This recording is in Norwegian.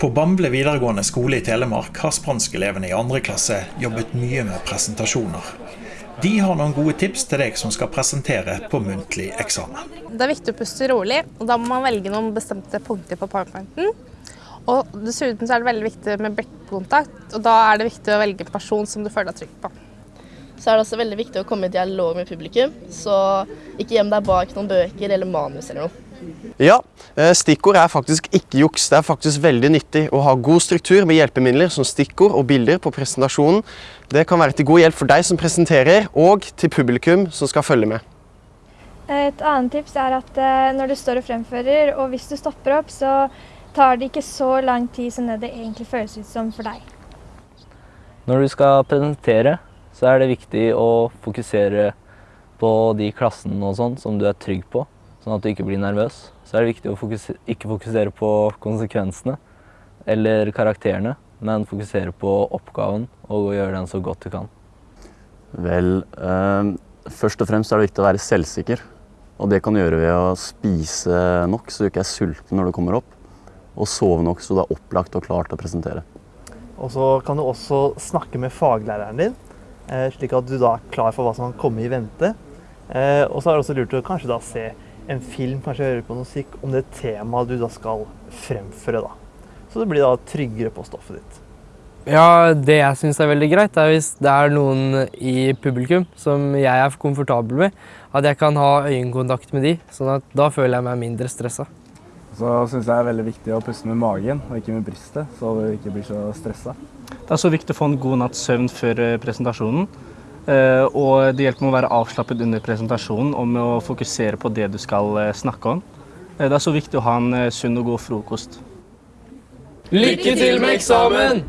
På Bamble videregående skole i Telemark har spanskelevene i andre klasse jobbet mye med presentasjoner. De har noen gode tips til deg som skal presentere på muntlig eksamen. Det er viktig å puste rolig, og da må man velge noen bestemte punkter på powerpointen. Og dessuten så er det veldig viktig med blikkontakt, og da er det viktig å velge en person som du føler deg trygg på. Så er det også veldig viktig å komme i dialog med publikum, så ikke gjem deg bak noen bøker eller manus eller noe. Ja, eh, stikkord er faktisk ikke juks. Det er faktisk veldig nyttig å ha god struktur med hjelpemidler som stikkord og bilder på presentasjonen. Det kan være til god hjelp for deg som presenterer, og til publikum som skal følge med. Et annet tips er at eh, når du står og fremfører, og hvis du stopper opp, så tar det ikke så lang tid som det det egentlig føles ut som for deg. Når du skal presentere, så er det viktig å fokusere på de klassene og sånn som du er trygg på, sånn at du ikke blir nervøs. Så er det viktig å fokusere, ikke fokusere på konsekvensene eller karakterene, men fokusere på oppgaven og gjøre den så godt du kan. Vel, eh, først og fremst er det viktig å være selvsikker. Og det kan du gjøre ved å spise nok så du ikke er sulten når du kommer opp. Og sove nok så du er opplagt og klar til å presentere. Og så kan du også snakke med faglæreren din, eh, slik at du da er klar for hva som kan komme i vente. Eh, og så er det også lurt å kanskje da se en film, kanskje høre på musikk om det temaet du da skal fremføre. da. Så du blir da tryggere på stoffet ditt. Ja, det jeg syns er veldig greit, er hvis det er noen i publikum som jeg er komfortabel med, at jeg kan ha øyekontakt med de, sånn at da føler jeg meg mindre stressa. Så syns jeg det er veldig viktig å puste med magen og ikke med brystet, så du ikke blir så stressa. Det er så viktig å få en god natts søvn før eh, presentasjonen. Eh, Og det hjelper med å være avslappet under presentasjonen og med å fokusere på det du skal eh, snakke om. Eh, Det er så viktig å ha en sunn og god frokost. Lykke til med eksamen!